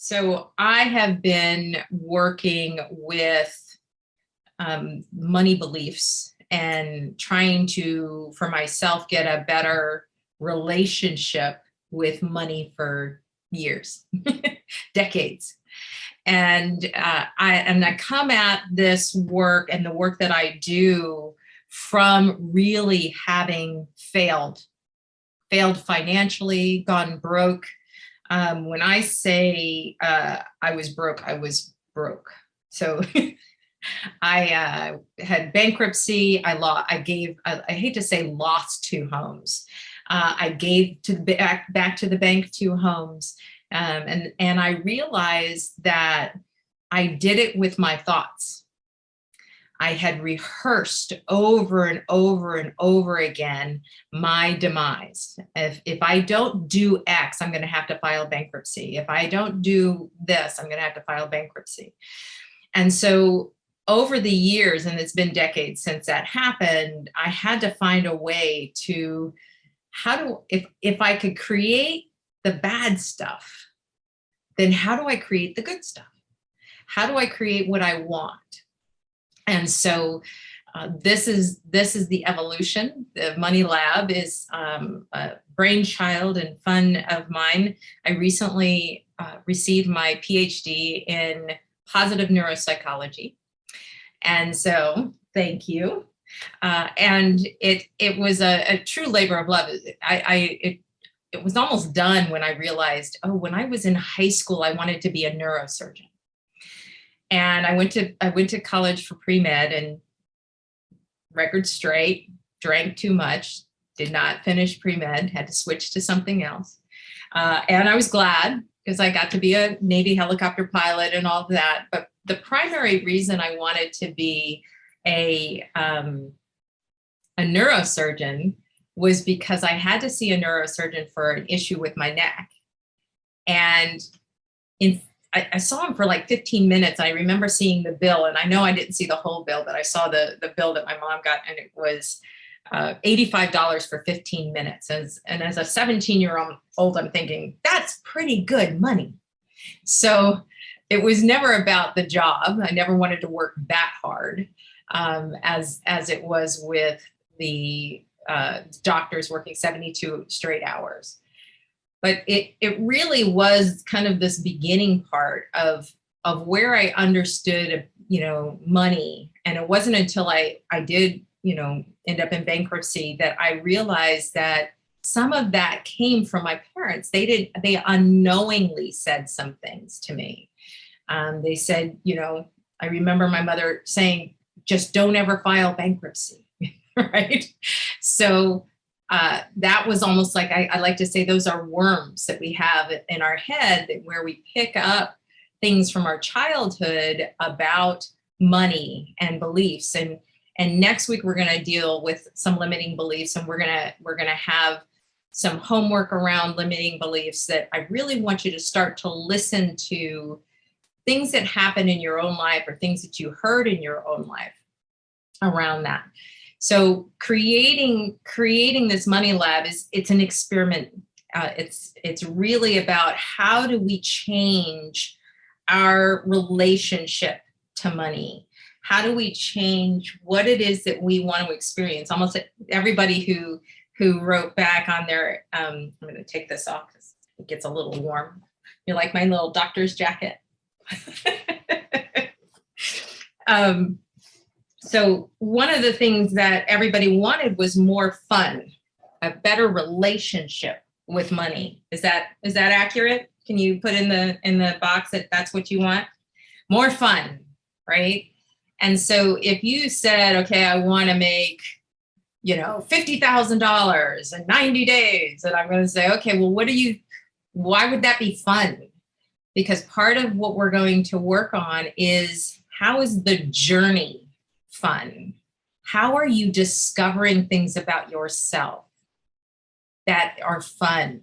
So I have been working with um, money beliefs and trying to, for myself, get a better relationship with money for years, decades. And uh, I and I come at this work and the work that I do from really having failed, failed financially, gone broke. Um, when I say uh, I was broke, I was broke. So I uh, had bankruptcy. I lost. I gave. I, I, hate to say lost two homes. Uh, I gave to the back back to the bank two homes, um, and and I realized that I did it with my thoughts. I had rehearsed over and over and over again my demise. If, if I don't do X, I'm going to have to file bankruptcy. If I don't do this, I'm going to have to file bankruptcy. And so over the years, and it's been decades since that happened, I had to find a way to, how do, if, if I could create the bad stuff, then how do I create the good stuff? How do I create what I want? And so uh, this is this is the evolution. The Money Lab is um, a brainchild and fun of mine. I recently uh, received my PhD in positive neuropsychology. And so thank you. Uh, and it it was a, a, true labor of love. I, I it, it was almost done when I realized, oh, when I was in high school, I wanted to be a neurosurgeon. And I went to I went to college for pre-med and record straight, drank too much, did not finish pre-med, had to switch to something else. Uh, and I was glad because I got to be a Navy helicopter pilot and all that. But the primary reason I wanted to be a, um, a neurosurgeon was because I had to see a neurosurgeon for an issue with my neck. And in I, I, saw him for like 15 minutes. I remember seeing the bill and I know I didn't see the whole bill, but I saw the, the bill that my mom got and it was uh, $85 for 15 minutes. As, and as a 17 year old, I'm thinking that's pretty good money. So it was never about the job. I never wanted to work that hard um, as, as it was with the uh, doctors working 72 straight hours but it, it really was kind of this beginning part of, of where I understood, you know, money. And it wasn't until I, I did, you know, end up in bankruptcy that I realized that some of that came from my parents. They did, they unknowingly said some things to me. Um, they said, you know, I remember my mother saying, just don't ever file bankruptcy, right? So uh, that was almost like, I, I, like to say those are worms that we have in our head where we pick up things from our childhood about money and beliefs. And, and next week, we're gonna deal with some limiting beliefs and we're gonna, we're gonna have some homework around limiting beliefs that I really want you to start to listen to things that happen in your own life or things that you heard in your own life around that. So creating creating this money lab is it's an experiment. Uh, it's it's really about how do we change our relationship to money? How do we change what it is that we want to experience? Almost everybody who who wrote back on their, um, I'm going to take this off because it gets a little warm. You like my little doctor's jacket? um, so one of the things that everybody wanted was more fun, a better relationship with money. Is that is that accurate? Can you put in the in the box that that's what you want? More fun, right? And so if you said, okay, I want to make, you know, $50,000 in 90 days, and I'm going to say, okay, well, what do you, why would that be fun? Because part of what we're going to work on is how is the journey fun? How are you discovering things about yourself that are fun?